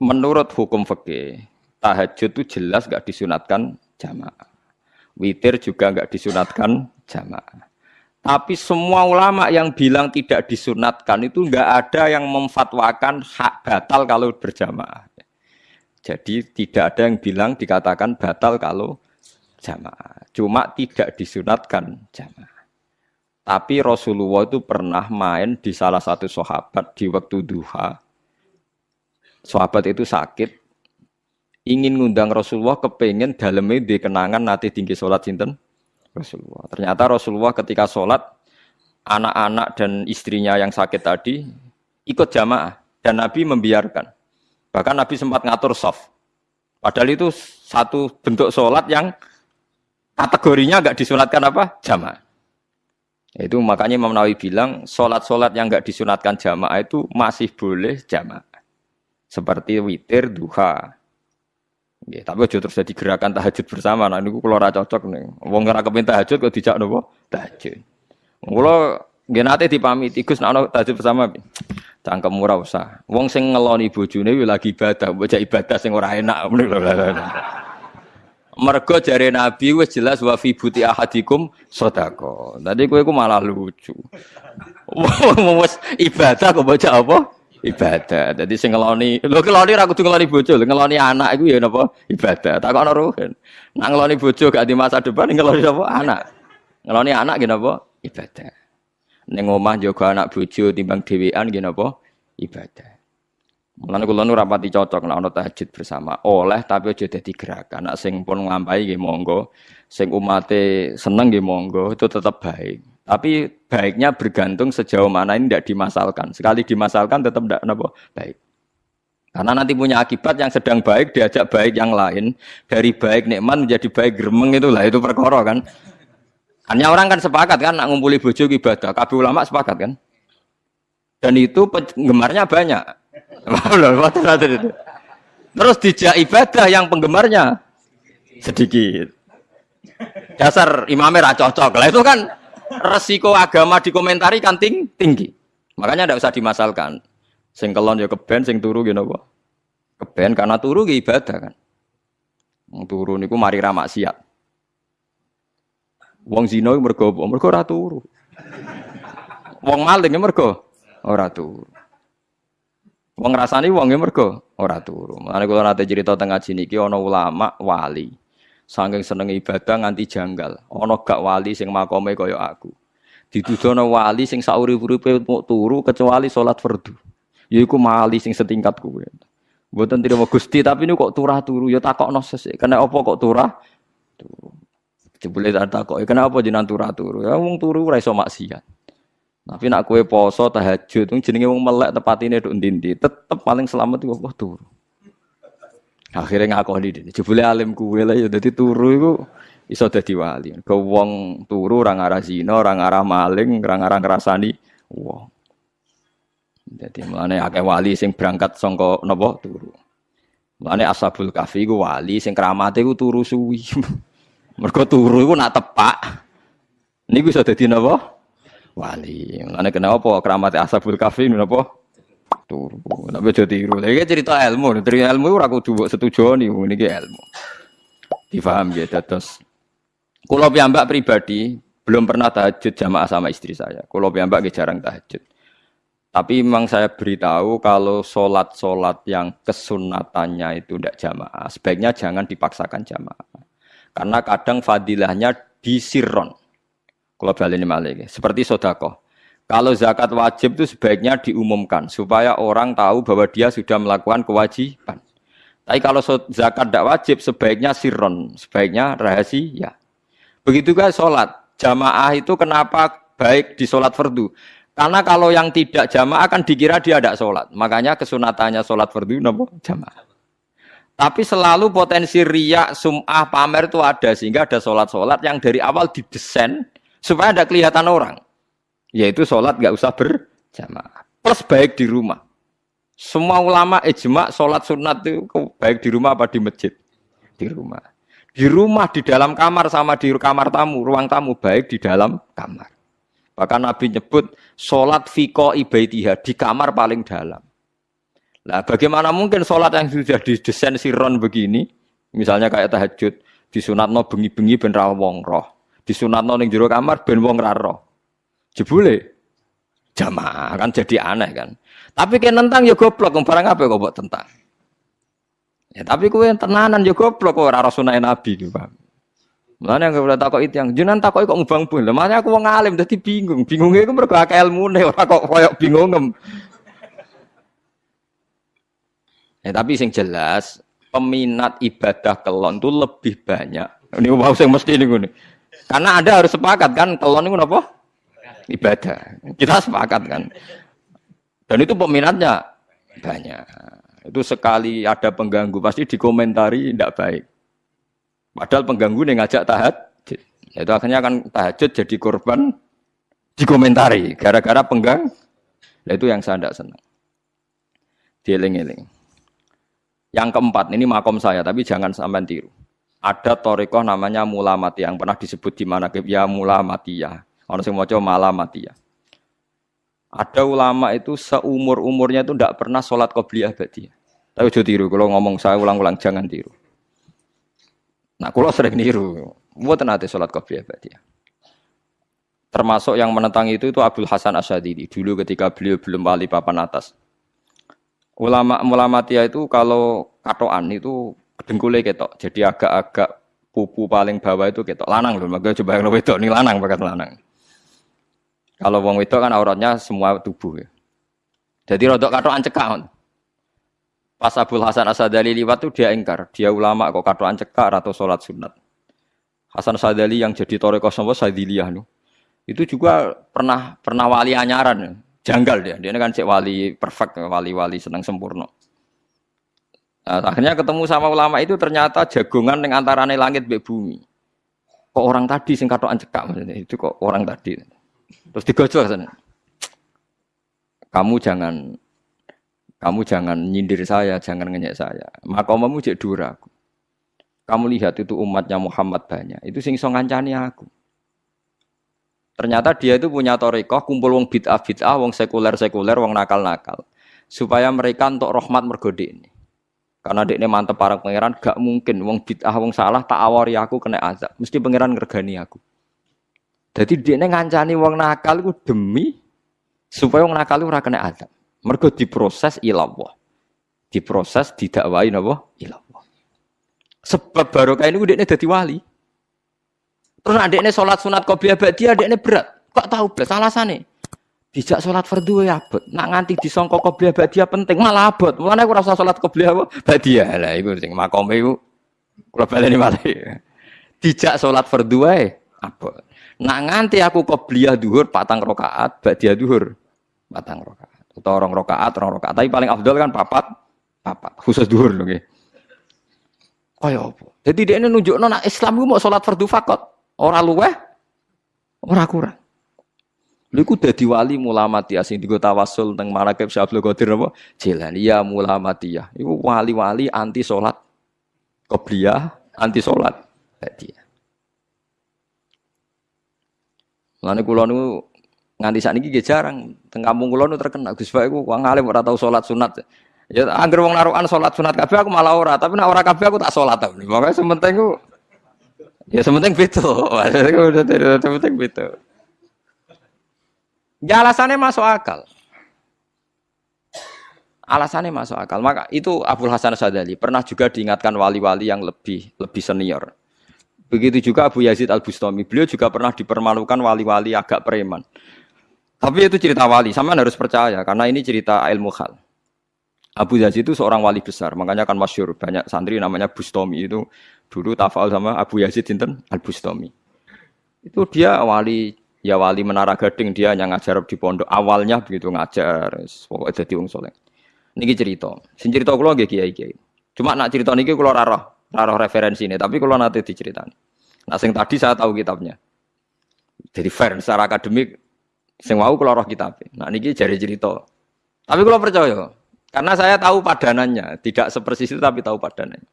menurut hukum fikih tahajud itu jelas nggak disunatkan jamaah. Witir juga nggak disunatkan jamaah. Tapi semua ulama yang bilang tidak disunatkan itu nggak ada yang memfatwakan hak batal kalau berjamaah. Jadi tidak ada yang bilang dikatakan batal kalau jamaah. Cuma tidak disunatkan jamaah. Tapi Rasulullah itu pernah main di salah satu sahabat di waktu duha. Sahabat itu sakit, ingin ngundang Rasulullah kepengen dalamnya di kenangan nanti tinggi sholat sinten Rasulullah. Ternyata Rasulullah ketika sholat, anak-anak dan istrinya yang sakit tadi ikut jamaah. Dan Nabi membiarkan. Bahkan Nabi sempat ngatur soft. Padahal itu satu bentuk sholat yang kategorinya nggak disunatkan apa? Jamaah. Itu makanya Imam Nawawi bilang sholat-sholat yang nggak disunatkan jamaah itu masih boleh jamaah. Seperti witir, duha, Ya, tapi aja terus jadi gerakan tahajud bersama. Nah, ini kalau ora cocok nih. Wong ora kepen tahajud kok dijak nopo? Tahajud. Kula nggih nate dipamiti Gus nek tahajud bersama. Cangkem ora usah. Wong sing ngeloni bojone lagi ibadah, bocah ibadah sing ora enak. Mergo jare Nabi wis jelas wa fi buti ahadikum sedekah. Tadi kowe ku malah lucu. Wong wis ibadah kok bocah apa? Ibadah. Jadi sing ngeloni, lho ngeloni ra kudu ngeloni bojo, ngeloni anak iku ya napa ibadah. Takokno ruhen. Nak ngeloni bojo gak di masa depan ngeloni apa anak. Ngeloni anak gini apa ibadah. Ning omah jaga anak bojo timbang dhewean gini apa ibadah. Mulane kula nu rapati cocok nek ana tahajud bersama. Oleh tapi aja dadi gerakan. Nek sing pun nglampahi nggih monggo, sing umate seneng nggih monggo, itu tetap baik. Tapi baiknya bergantung sejauh mana ini tidak dimasalkan. Sekali dimasalkan tetap tidak apa baik. Karena nanti punya akibat yang sedang baik diajak baik yang lain dari baik nikmat menjadi baik gremeng itulah itu perkara kan. Hanya orang kan sepakat kan nak ngumpuli bojo ibadah. Kabeh ulama sepakat kan. Dan itu penggemarnya banyak. Terus dijak ibadah yang penggemarnya sedikit. Dasar imamnya cocok. Lah itu kan resiko agama dikomentari kan ting tinggi. Makanya tidak usah dimasalkan. Sing kelon ya keben, sing turu gitu apa? Keben karena turu ya ibadah kan. Turu niku mari ra maksiat. Wong zina mergo apa? Mergo ora turu. Wong maling ya mergo ora turu. Wong rasani wong ya mergo ora turu. Mulane kula nate cerita tengah sini iki ana ulama wali. Saking seneng ibadah nganti janggal. Ana gak wali sing makome kaya aku. Dituduhno wali sing sauri-uripe mau turu kecuali salat fardu. Yaiku wali sing setingkat kuwe. Mboten trimo Gusti, tapi ini kok turah turu ya takokno sesuk. Kena apa kok turah? Turu. Jebule tak takok, kenapa jenengan turah turu? Ya wong turu ora iso maksiat. Tapi nak kue poso tahajud, jenenge wong melek tepatine nduk ndi tetep paling selamat iku apa turu. Akhirnya ngakoni dene. Jebule alim kuwe lah ya dadi turu iku iso dadi wali. Ke wong turu ora ngarah zina, ora ngarah maling, ora ngarah ngrasani wong. Jadi mulane akeh wali sing berangkat sangka napa turu. Mulane Ashabul Kahfi iku wali sing kramate iku turu suwi. Mergo turu iku nak tepak. Niku iso dadi napa? Wali. Mulane kenapa kramate Ashabul Kahfi napa? Turu. Nek aja tiru. Lha cerita ilmu, cerita ilmu ora kudu mbok setujoni niki ilmu. Difaham ya terus. Kulo piyambak pribadi belum pernah tahajud jamaah sama istri saya. Kulo piyambak jarang tahajud. Tapi memang saya beritahu kalau sholat-sholat yang kesunatannya itu tidak jamaah, sebaiknya jangan dipaksakan jamaah. Karena kadang fadilahnya disirron. Kalau balik ini malah seperti sodako. Kalau zakat wajib itu sebaiknya diumumkan supaya orang tahu bahwa dia sudah melakukan kewajiban. Tapi kalau zakat tidak wajib sebaiknya sirron, sebaiknya rahasia. Begitu juga sholat. Jamaah itu kenapa baik di sholat fardu? Karena kalau yang tidak jamaah akan dikira dia tidak sholat. Makanya kesunatannya sholat fardu nopo jamaah. Tapi selalu potensi riak, sum'ah, pamer itu ada. Sehingga ada sholat-sholat yang dari awal didesain supaya ada kelihatan orang. Yaitu sholat nggak usah berjamaah. Plus baik di rumah. Semua ulama ijma sholat sunat itu baik di rumah apa di masjid? Di rumah. Di rumah, di dalam kamar sama di kamar tamu, ruang tamu baik di dalam kamar. Bahkan Nabi nyebut sholat fiko ibaitiha di kamar paling dalam. Nah, bagaimana mungkin sholat yang sudah didesain siron begini, misalnya kayak tahajud, disunatno bengi-bengi ben ra wong roh, disunatno ning jero kamar ben wong roh. Jebule jamaah kan jadi aneh kan. Tapi kayak nentang ya goblok, barang apa kok buat tentang. Ya tapi kue tenanan ya goblok kok ora sunah nabi gitu, Pak. Yang boleh takut itu yang jenengan takut kok ngubang pun. Mana aku mau ngalim jadi bingung. Bingungnya mereka akal ilmu nih orang kok koyok bingung. Ya, tapi sing jelas peminat ibadah kelon itu lebih banyak. Ini mau sing mesti ini gue. Karena Anda harus sepakat kan kelon itu apa? Ibadah. Kita sepakat kan. Dan itu peminatnya banyak. Itu sekali ada pengganggu pasti dikomentari tidak baik. Padahal pengganggu nih ngajak tahajud. Itu akhirnya kan tahajud jadi korban dikomentari gara-gara penggang. Nah, itu yang saya tidak senang. Dieling-eling. Yang keempat, ini makom saya, tapi jangan sampai tiru. Ada torikoh namanya mula mati yang pernah disebut di mana ya mula ya. Mau coba malah mati ya. Ada ulama itu seumur umurnya itu tidak pernah sholat qobliyah badiyah. Tapi jauh tiru. Kalau ngomong saya ulang-ulang jangan tiru. Nah, kalau sering tiru. Buat nanti sholat qobliyah badiyah. Termasuk yang menentang itu itu Abdul Hasan Asyadidi. Dulu ketika beliau belum wali papan atas ulama ulama tia itu kalau katoan itu dengkulnya ketok jadi agak-agak pupu paling bawah itu ketok lanang loh maka coba yang wedok ini lanang bakat lanang kalau wong wedok kan auratnya semua tubuh ya jadi rodok katoan cekak pas Abdul Hasan Asadali liwat tuh dia ingkar dia ulama kok katoan cekak atau sholat sunat Hasan Asadali yang jadi toreko sama Sadiliyah itu juga pernah pernah wali anyaran janggal dia. Dia kan cek wali perfect, wali-wali senang sempurna. Nah, akhirnya ketemu sama ulama itu ternyata jagongan yang antarane langit be bumi. Kok orang tadi sing katokan cekak itu kok orang tadi. Terus digojol sana. Kamu jangan kamu jangan nyindir saya, jangan ngenyek saya. Maka kamu cek dura Kamu lihat itu umatnya Muhammad banyak. Itu sing so ngancani aku. Ternyata dia itu punya torikoh, kumpul wong bid'ah bid'ah, wong sekuler sekuler, wong nakal nakal, supaya mereka untuk rahmat mergode ini. Karena dia ini mantep para pangeran, gak mungkin wong bid'ah wong salah tak awari aku kena azab, mesti pangeran ngergani aku. Jadi dia ini ngancani wong nakal itu demi supaya wong nakal itu kena azab. Mergo diproses ilawah, diproses didakwai napa ilawah. Sebab barokah ini dia jadi wali. Terus ini sholat sunat qobliyah dia ini berat. Kok tahu belas alasannya? Dijak sholat fardu ya abot. Nak nganti disongkok qobliyah dia penting malah abot. Mulane aku rasa sholat qobliyah dia Lah iku sing makome iku kula baleni malih. Dijak sholat fardu wae abot. Nak nganti aku qobliyah duhur patang rakaat, dia duhur patang rakaat. Atau orang rakaat, orang rakaat. Tapi paling afdal kan papat, papat. Khusus duhur lho nggih. Kaya apa? Jadi dia ini nunjuk nona Islam itu mau sholat fardu fakot. Ora luweh, ora kurang. Lha iku dadi wali mulamatiyah sing digo tawasul teng Marakib Syabdul Qadir apa? Jilani ya. Iku wali-wali anti salat qobliyah, anti salat ba'diyah. Lane kula niku nganti sakniki nggih jarang teng kampung kula niku terkenal Gus Pak iku wong alim ora tau salat sunat. Ya anggere wong narukan salat sunat kabeh aku malah ora, tapi nek ora kabeh aku tak salat. Pokoke sementing ku Ya sementing beto. sementing beto. Ya alasannya masuk akal. Alasannya masuk akal. Maka itu Abdul Hasan Sadali pernah juga diingatkan wali-wali yang lebih lebih senior. Begitu juga Abu Yazid Al Bustami. Beliau juga pernah dipermalukan wali-wali agak preman. Tapi itu cerita wali. Sama harus percaya karena ini cerita ilmu hal. Abu Yazid itu seorang wali besar, makanya kan masyur banyak santri namanya Bustami itu dulu tafal sama Abu Yazid Sinten Al Bustami. Itu dia wali ya wali Menara Gading dia yang ngajar di pondok awalnya begitu ngajar pokoknya jadi wong soleh. Niki cerita, sing cerita kula nggih kiai-kiai. Cuma nak cerita niki kula raro, raro referensi ini, tapi kula nanti diceritakan. Nah sing tadi saya tahu kitabnya. Jadi fair secara akademik sing mau kula roh kitab. Nah niki jari cerita. Tapi kula percaya, karena saya tahu padanannya, tidak sepersis itu tapi tahu padanannya.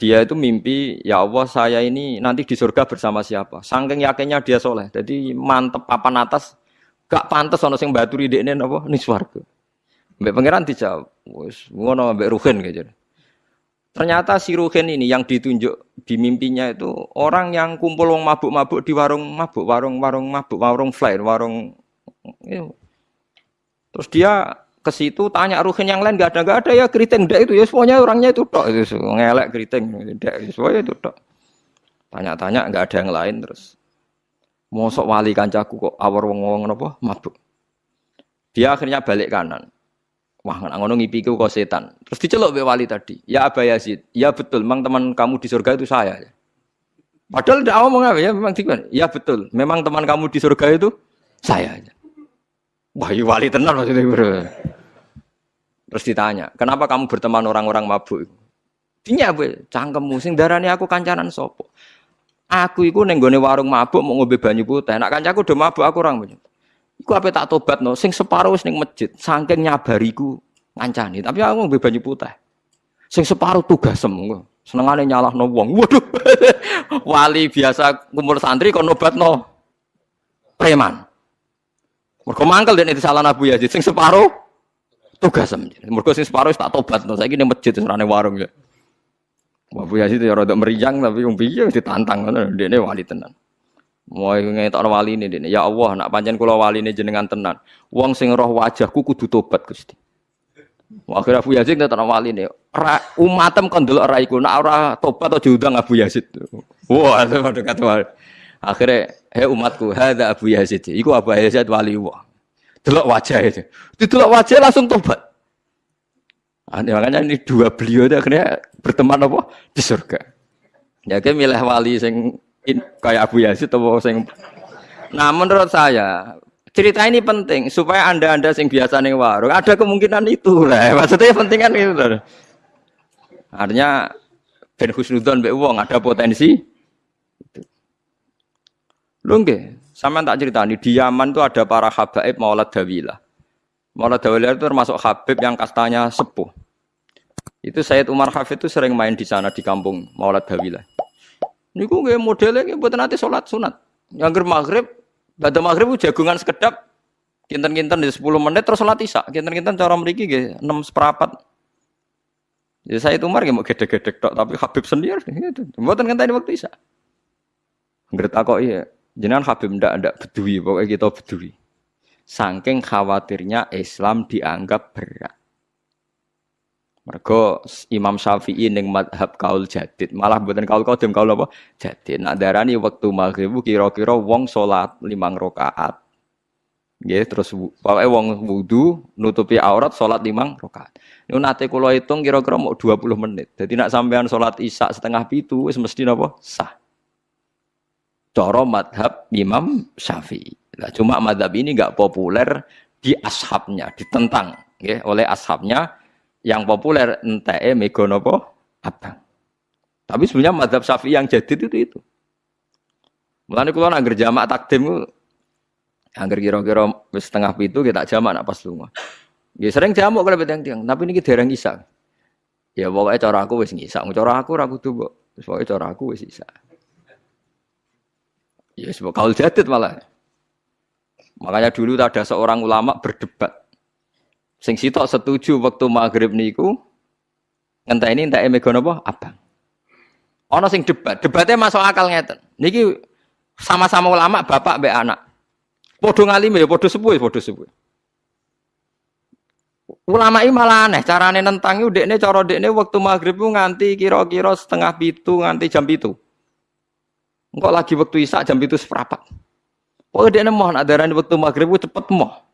Dia itu mimpi, ya Allah saya ini nanti di surga bersama siapa. Sangking yakinnya dia soleh. Jadi mantep papan atas, gak pantas ono sing baturi ini apa nih swarga. Mbak pangeran dijawab, ngono mbak Ruhin gitu. Ternyata si Ruhin ini yang ditunjuk di mimpinya itu orang yang kumpul wong mabuk-mabuk di warung mabuk, warung-warung mabuk, warung fly, warung ya. Terus dia ke situ tanya Ruhin yang lain gak ada gak ada ya keriting ndak itu ya semuanya orangnya itu tok itu ngelek keriting ndak semuanya itu tok. Tanya-tanya nggak ada yang lain terus. Mosok wali kancaku kok awar wong-wong napa mabuk. Dia akhirnya balik kanan. Wah, ngono ngipiku kok setan. Terus diceluk be wali tadi. Ya Aba Yazid, ya betul, memang teman kamu di surga itu saya. Padahal tidak ngomong apa ya, memang tiba. Ya betul, memang teman kamu di surga itu saya. Wah, ya wali tenar maksudnya bro. Terus ditanya, kenapa kamu berteman orang-orang mabuk? Dinya be, cangkemmu sing darani aku kancanan sopo. Aku iku neng warung mabuk mau ngombe banyu putih. Nak kancaku udah mabuk aku orang banyak. Iku apa tak tobat no, sing separuh sing masjid, saking nyabariku ngancani, tapi aku ngombe banyu putih. Sing separuh tugas semua, senengane nyalah no wong. Waduh, wali biasa kumpul santri kok nobat no preman. Mergo mangkel dan itu salah Abu Yazid, sing separuh tugas sem. Mergo sing separuh tak tobat no, saya gini masjid serane warung ya. Abu Yazid ya rada meriang tapi yang piye ditantang ngono, ini wali tenan. Mau ngetok wali ini, dene. Ya Allah, nak pancen kula wali ini jenengan tenan. Wong sing roh wajahku kudu tobat Gusti. Akhirnya Abu Yazid ngetok wali ini. Ra, umatem kon delok ra iku, nak ora tobat atau diundang Abu Yazid. Wah, itu pada kata wali. Akhirnya, hei umatku, ada Abu Yazid. Iku Abu Yazid wali wah. Delok wajah itu. Didelok wajah langsung tobat. Nah, makanya ini dua beliau itu akhirnya berteman apa di surga. Ya, milih wali sing kayak Abu Yazid atau sing Nah, menurut saya cerita ini penting supaya anda-anda sing biasa nih warung ada kemungkinan itu lah. Maksudnya penting kan itu. Artinya Ben Husnudon Mbak Wong ada potensi. Lu nggih, sama tak cerita nih di Yaman tuh ada para habaib Maulad Dawilah. Maulad Dawilah itu termasuk habib yang kastanya sepuh. Itu Sayyid Umar Hafid itu sering main di sana di kampung Maulad Dawilah. Niku nggih modele nggih mboten nanti salat sunat. Yang maghrib, pada maghrib jagungan sekedap kinten-kinten di 10 menit terus salat isya. Kinten-kinten cara mriki nggih 6 seperempat. Ya saya itu mar mau gede-gede tok tapi Habib sendiri itu. Mboten ngenteni waktu isya. Ngerti kok iya. Jenengan Habib ndak ndak bedui pokoknya kita bedui. Saking khawatirnya Islam dianggap berat. Mergo Imam Syafi'i ning madhab kaul jadid, malah mboten kaul qadim kaul apa? Jadid. Nak darani wektu maghrib kira-kira wong salat limang rakaat. Nggih, terus pokoke wong wudu nutupi aurat salat limang rakaat. Niku nate kula hitung kira-kira mau 20 menit. Jadi nak sampean salat isya setengah pitu wis mesti napa? Sah. Cara madhab Imam Syafi'i. Nah, cuma madhab ini nggak populer di ashabnya, ditentang ya, oleh ashabnya yang populer enteke mega napa abang. Tapi sebenarnya madhab syafi'i yang jadi itu itu. Mulane kula nak jamak takdim angger kira-kira wis setengah pitu kita jamak nak pas lunga. Ya sering jamak kalau beteng tiang, tapi ini dereng isa. Ya pokoknya cara aku wis ngisa, cara aku ora kudu mbok. Pokoknya cara aku wis isa. Ya sebab kaul jadid malah. Makanya dulu ada seorang ulama berdebat Sing sitok setuju waktu maghrib niku ngenteni entek mega napa abang. Ana sing debat, debatnya masuk akal ngeten. Niki sama-sama ulama bapak mbek anak. Padha ngalime ya padha sepuh ya padha sepuh. Ulama ini malah aneh, carane itu dekne cara dekne waktu maghrib itu nganti kira-kira setengah pitu nganti jam pitu. Engkau lagi waktu isak jam pitu seperapat. Pokoknya dekne mohon adaran waktu maghrib itu cepet moh.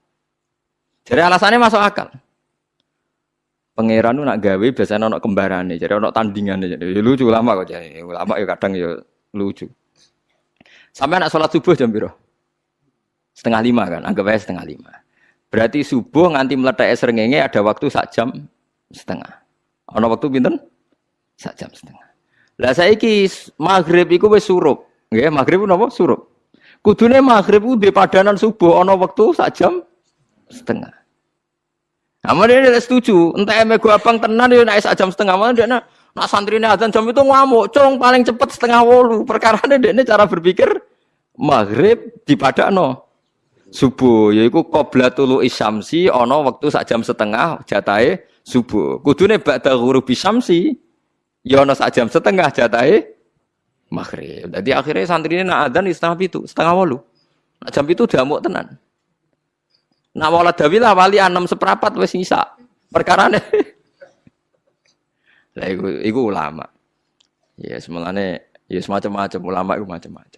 Jadi alasannya masuk akal. Pangeran nak gawe biasanya ono kembarannya, jadi ono tandingan jadi lucu lama kok jadi ulama ya kadang ya lucu. Sampai anak sholat subuh jam biru setengah lima kan, anggap aja setengah lima. Berarti subuh nganti meletak serengenge ada waktu sak jam setengah. Ono waktu pinten? Sak jam setengah. Lah saya ki maghrib iku wis surup, nggih maghrib napa surup. Kudune maghrib di padanan subuh ono waktu sak jam setengah. Amal dia tidak setuju. Entah emek gua abang tenan dia naik jam setengah malam dia nak nak santri ini azan jam itu ngamuk. Cong paling cepat setengah wolu. Perkara dia ini cara berpikir maghrib di no subuh yaiku qabla tulu isyamsi ana wektu sak jam setengah jatahe subuh kudune ba'da ghurubi syamsi ya ana sak jam setengah jatahe maghrib jadi akhirnya santri ini nak adzan setengah itu setengah walu nak jam itu diamuk tenan nak wala dawilah wali enam seperapat wis ngisa. Perkara nih lah iku, iku ulama. Ya semuanya ya semacam-macam ulama itu macam-macam